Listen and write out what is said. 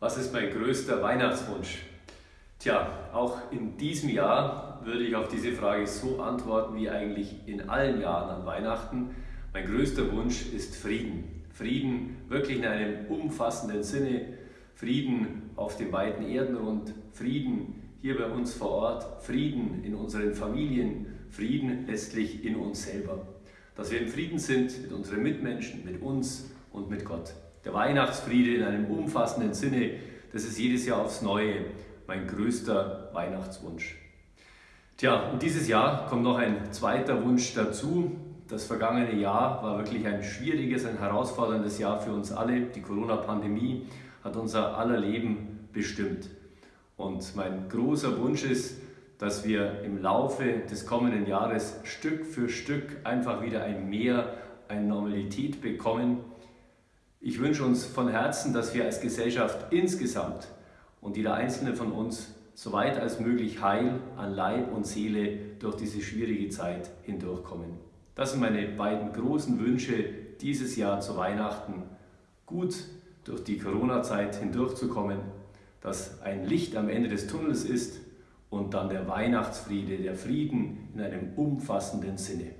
Was ist mein größter Weihnachtswunsch? Tja, auch in diesem Jahr würde ich auf diese Frage so antworten wie eigentlich in allen Jahren an Weihnachten. Mein größter Wunsch ist Frieden. Frieden wirklich in einem umfassenden Sinne. Frieden auf dem weiten Erdenrund. Frieden hier bei uns vor Ort. Frieden in unseren Familien. Frieden letztlich in uns selber. Dass wir im Frieden sind mit unseren Mitmenschen, mit uns und mit Gott. Der Weihnachtsfriede in einem umfassenden Sinne, das ist jedes Jahr aufs Neue mein größter Weihnachtswunsch. Tja, und dieses Jahr kommt noch ein zweiter Wunsch dazu. Das vergangene Jahr war wirklich ein schwieriges, ein herausforderndes Jahr für uns alle. Die Corona-Pandemie hat unser aller Leben bestimmt. Und mein großer Wunsch ist, dass wir im Laufe des kommenden Jahres Stück für Stück einfach wieder ein Mehr, eine Normalität bekommen, ich wünsche uns von Herzen, dass wir als Gesellschaft insgesamt und jeder einzelne von uns so weit als möglich heil an Leib und Seele durch diese schwierige Zeit hindurchkommen. Das sind meine beiden großen Wünsche dieses Jahr zu Weihnachten. Gut durch die Corona-Zeit hindurchzukommen, dass ein Licht am Ende des Tunnels ist und dann der Weihnachtsfriede, der Frieden in einem umfassenden Sinne.